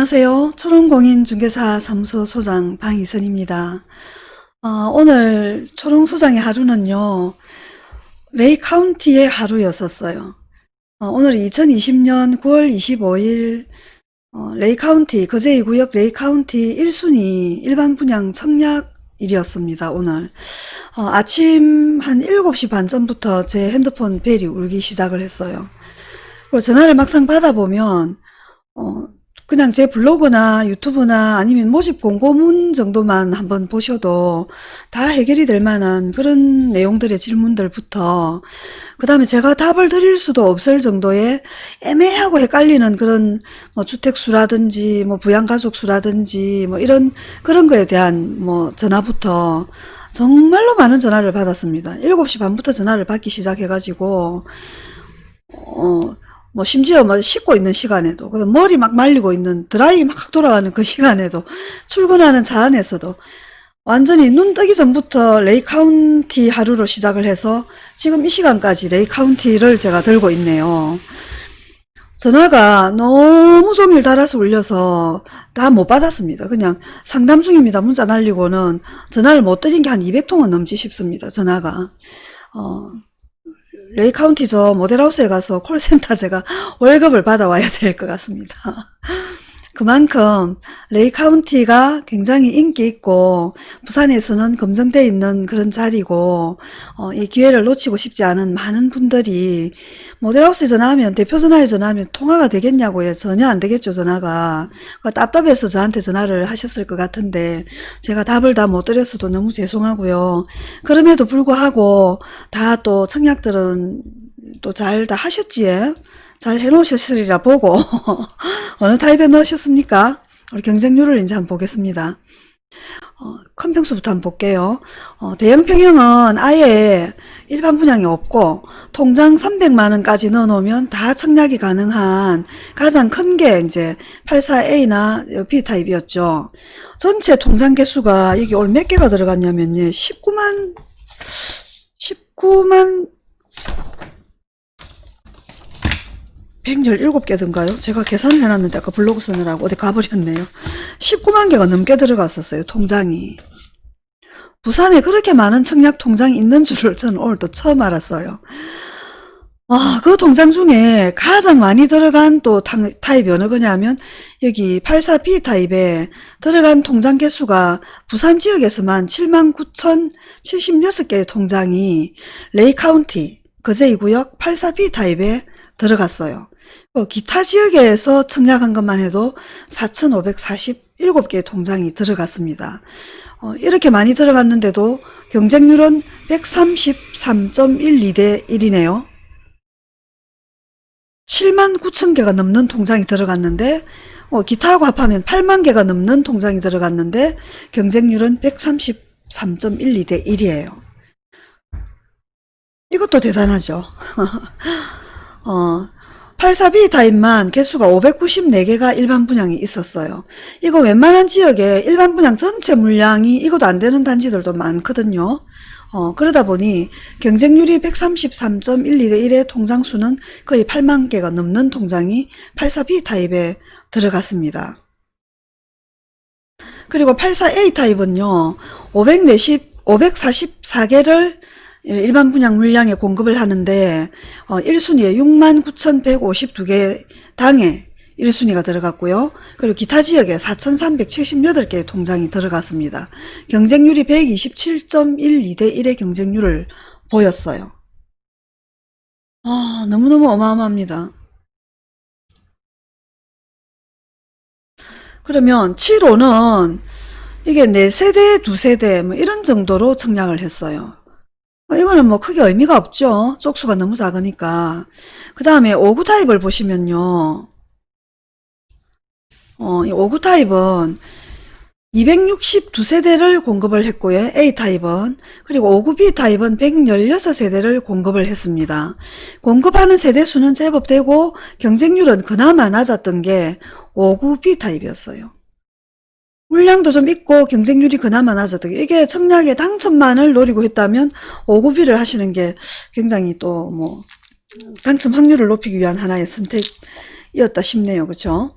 안녕하세요. 초롱공인중개사 사무소 소장 방희선입니다. 어, 오늘 초롱소장의 하루는요. 레이 카운티의 하루였었어요. 어, 오늘 2020년 9월 25일 어, 레이 카운티, 거제이 구역 레이 카운티 1순위 일반 분양 청약 일이었습니다. 오늘 어, 아침 한 7시 반 전부터 제 핸드폰 벨이 울기 시작을 했어요. 그리고 전화를 막상 받아보면 어, 그냥 제 블로그나 유튜브나 아니면 모집 공고문 정도만 한번 보셔도 다 해결이 될 만한 그런 내용들의 질문들부터 그 다음에 제가 답을 드릴 수도 없을 정도의 애매하고 헷갈리는 그런 뭐 주택수라든지 뭐 부양가족수라든지 뭐 이런 그런 거에 대한 뭐 전화부터 정말로 많은 전화를 받았습니다. 7시 반부터 전화를 받기 시작해가지고 어, 뭐 심지어 뭐 씻고 있는 시간에도 그 머리 막 말리고 있는 드라이 막 돌아가는 그 시간에도 출근하는 차 안에서도 완전히 눈 뜨기 전부터 레이 카운티 하루로 시작을 해서 지금 이 시간까지 레이 카운티를 제가 들고 있네요. 전화가 너무 종일 달아서 울려서 다 못 받았습니다. 그냥 상담 중입니다. 문자 날리고는 전화를 못 드린 게 한 200통은 넘지 싶습니다. 전화가. 어, 레이 카운티 저 모델하우스에 가서 콜센터 제가 월급을 받아와야 될 것 같습니다. 그만큼 레이 카운티가 굉장히 인기 있고 부산에서는 검증되어 있는 그런 자리고 어, 이 기회를 놓치고 싶지 않은 많은 분들이 모델하우스에 전화하면 대표 전화에 전화하면 통화가 되겠냐고요. 전혀 안 되겠죠 전화가. 그 답답해서 저한테 전화를 하셨을 것 같은데 제가 답을 다 못 드렸어도 너무 죄송하고요. 그럼에도 불구하고 다 또 청약들은 또 잘 다 하셨지에 잘 해놓으셨으리라 보고 어느 타입에 넣으셨습니까? 우리 경쟁률을 이제 한번 보겠습니다. 어, 큰 평수부터 한번 볼게요. 어, 대형 평형은 아예 일반 분양이 없고 통장 300만원까지 넣어놓으면 다 청약이 가능한 가장 큰 게 이제 84A나 B타입이었죠. 전체 통장 개수가 이게 올 몇 개가 들어갔냐면요. 19만 19만 117개든가요? 제가 계산을 해놨는데 아까 블로그 쓰느라고 어디 가버렸네요. 19만 개가 넘게 들어갔었어요. 통장이. 부산에 그렇게 많은 청약 통장이 있는 줄을 저는 오늘 또 처음 알았어요. 아, 그 통장 중에 가장 많이 들어간 또 타입이 어느 거냐면 여기 84B 타입에 들어간 통장 개수가 부산 지역에서만 7만 9,076개의 통장이 레이 카운티 거제이 구역 84B 타입에 들어갔어요. 어, 기타 지역에서 청약한 것만 해도 4,547개의 통장이 들어갔습니다. 어, 이렇게 많이 들어갔는데도 경쟁률은 133.12대 1이네요. 7만 9천 개가 넘는 통장이 들어갔는데 어, 기타하고 합하면 8만 개가 넘는 통장이 들어갔는데 경쟁률은 133.12대 1이에요. 이것도 대단하죠. 어, 84B 타입만 개수가 594개가 일반 분양이 있었어요. 이거 웬만한 지역에 일반 분양 전체 물량이 이것도 안 되는 단지들도 많거든요. 어, 그러다 보니 경쟁률이 133.12대 1의 통장 수는 거의 8만 개가 넘는 통장이 84B 타입에 들어갔습니다. 그리고 84A 타입은요. 540, 544개를 일반 분양 물량에 공급을 하는데 어, 1순위에 69,152개 당에 1순위가 들어갔고요. 그리고 기타 지역에 4,378개의 통장이 들어갔습니다. 경쟁률이 127.12대 1의 경쟁률을 보였어요. 아, 너무너무 어마어마합니다. 그러면 7호는 이게 4세대, 2세대 뭐 이런 정도로 청약을 했어요. 어, 이거는 뭐 크게 의미가 없죠. 쪽수가 너무 작으니까. 그 다음에 5구 타입을 보시면요. 어, 이 5구 타입은 262세대를 공급을 했고요. A타입은. 그리고 5구 B타입은 116세대를 공급을 했습니다. 공급하는 세대수는 제법 되고 경쟁률은 그나마 낮았던 게 5구 B타입이었어요. 물량도 좀 있고 경쟁률이 그나마 게 이게 청약의 당첨만을 노리고 했다면 5구비를 하시는 게 굉장히 또 뭐 당첨 확률을 높이기 위한 하나의 선택이었다 싶네요. 그렇죠?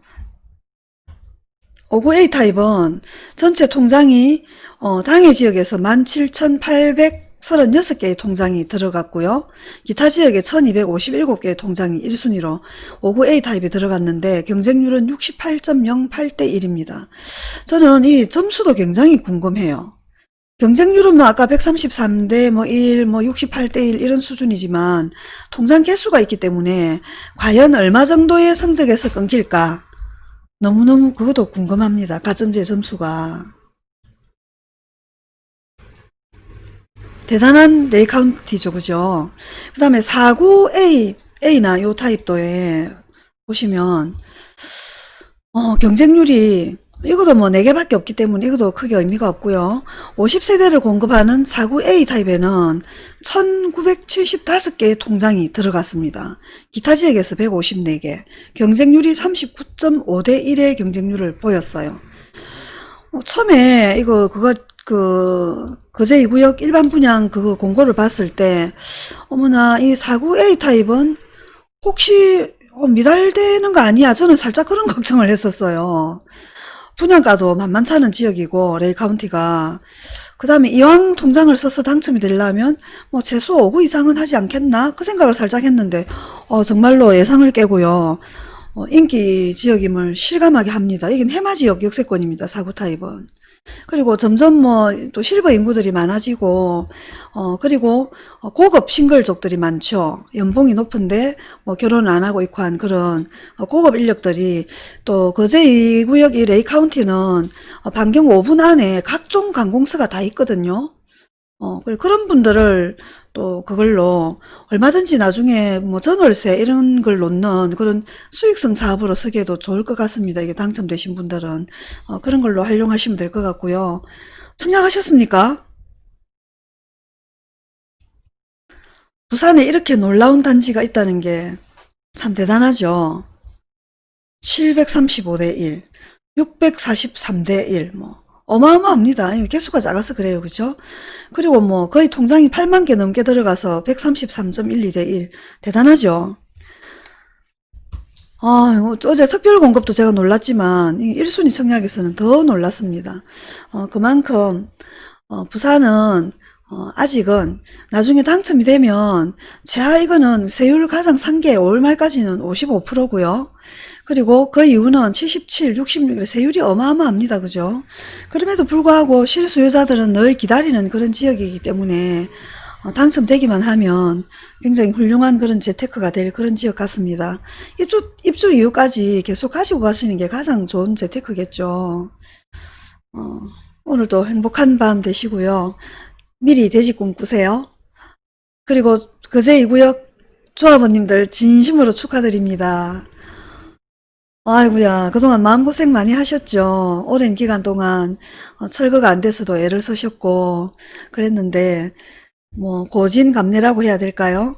59A 타입은 전체 통장이 어, 당해 지역에서 17,836개의 통장이 들어갔고요. 기타 지역에 1,257개의 통장이 1순위로 59A 타입이 들어갔는데 경쟁률은 68.08대 1입니다. 저는 이 점수도 굉장히 궁금해요. 경쟁률은 뭐 아까 133대 뭐 1, 뭐 68대 1 이런 수준이지만 통장 개수가 있기 때문에 과연 얼마 정도의 성적에서 끊길까? 너무너무 그것도 궁금합니다. 가점제 점수가. 대단한 레이 카운티죠. 그죠? 그 다음에 49A, A나 요 타입도에 보시면, 어, 경쟁률이 이것도 뭐 4개밖에 없기 때문에 이것도 크게 의미가 없고요. 50세대를 공급하는 49A 타입에는 1975개의 통장이 들어갔습니다. 기타 지역에서 154개, 경쟁률이 39.5대 1의 경쟁률을 보였어요. 어, 처음에 이거 그거 그 거제 2구역 일반 분양 그거 공고를 봤을 때 어머나 이 49A 타입은 혹시 어, 미달되는 거 아니야? 저는 살짝 그런 걱정을 했었어요. 분양가도 만만찮은 지역이고 레이 카운티가. 그 다음에 이왕 통장을 써서 당첨이 되려면 뭐 최소 5구 이상은 하지 않겠나? 그 생각을 살짝 했는데 어, 정말로 예상을 깨고요. 어, 인기 지역임을 실감하게 합니다. 이게 해마 지역 역세권입니다 사구 타입은 그리고 점점 뭐 또 실버 인구들이 많아지고 어 그리고 어, 고급 싱글족들이 많죠. 연봉이 높은데 뭐 결혼을 안 하고 있고 한 그런 어, 고급 인력들이 또 거제 이 구역 이 레이 카운티는 어, 반경 5분 안에 각종 관공서가 다 있거든요. 어, 그런 분들을 또 그걸로 얼마든지 나중에 뭐 전월세 이런 걸 놓는 그런 수익성 사업으로 쓰기에도 좋을 것 같습니다. 이게 당첨되신 분들은. 어, 그런 걸로 활용하시면 될 것 같고요. 청약하셨습니까? 부산에 이렇게 놀라운 단지가 있다는 게 참 대단하죠. 735대 1, 643대 1, 뭐. 어마어마합니다. 개수가 작아서 그래요. 그죠? 그리고 뭐 거의 통장이 8만 개 넘게 들어가서 133.12대 1. 대단하죠? 아, 어제 특별 공급도 제가 놀랐지만 1순위 청약에서는 더 놀랐습니다. 어, 그만큼 어, 부산은 어, 아직은 나중에 당첨이 되면 제가 이거는 세율 가장 산게 5월 말까지는 55%고요. 그리고 그 이유는 77, 66 세율이 어마어마합니다. 그죠? 그럼에도 불구하고 실수요자들은 늘 기다리는 그런 지역이기 때문에 어, 당첨되기만 하면 굉장히 훌륭한 그런 재테크가 될 그런 지역 같습니다. 입주, 입주 이후까지 계속 가지고 가시는 게 가장 좋은 재테크겠죠. 어, 오늘도 행복한 밤 되시고요. 미리 돼지 꿈꾸세요. 그리고 그제 이구역 조합원님들 진심으로 축하드립니다. 아이고야 그동안 마음고생 많이 하셨죠. 오랜 기간 동안 어, 철거가 안 돼서도 애를 쓰셨고 그랬는데 뭐 고진감래라고 해야 될까요?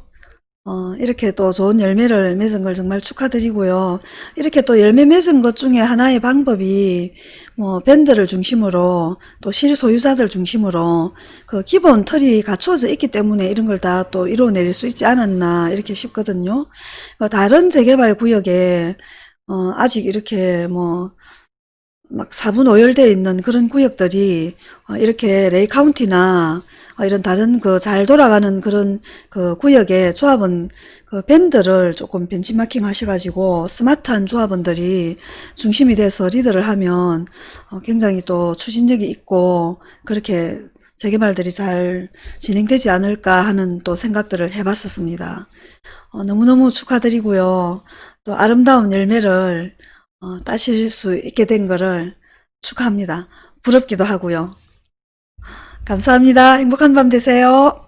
어, 이렇게 또 좋은 열매를 맺은 걸 정말 축하드리고요. 이렇게 또 열매 맺은 것 중에 하나의 방법이 뭐 밴드를 중심으로 또 실소유자들 중심으로 그 기본 틀이 갖추어져 있기 때문에 이런 걸 다 또 이루어낼 수 있지 않았나 이렇게 싶거든요. 그 다른 재개발 구역에 어, 아직 이렇게 뭐, 막 4분 오열되어 있는 그런 구역들이 어, 이렇게 레이 카운티나 어, 이런 다른 그 잘 돌아가는 그런 그 구역의 조합원 그 밴드를 조금 벤치마킹 하셔가지고 스마트한 조합원들이 중심이 돼서 리드를 하면 어, 굉장히 또 추진력이 있고 그렇게 재개발들이 잘 진행되지 않을까 하는 또 생각들을 해봤었습니다. 어, 너무너무 축하드리고요. 또 아름다운 열매를 어, 따실 수 있게 된 것을 축하합니다. 부럽기도 하고요. 감사합니다. 행복한 밤 되세요.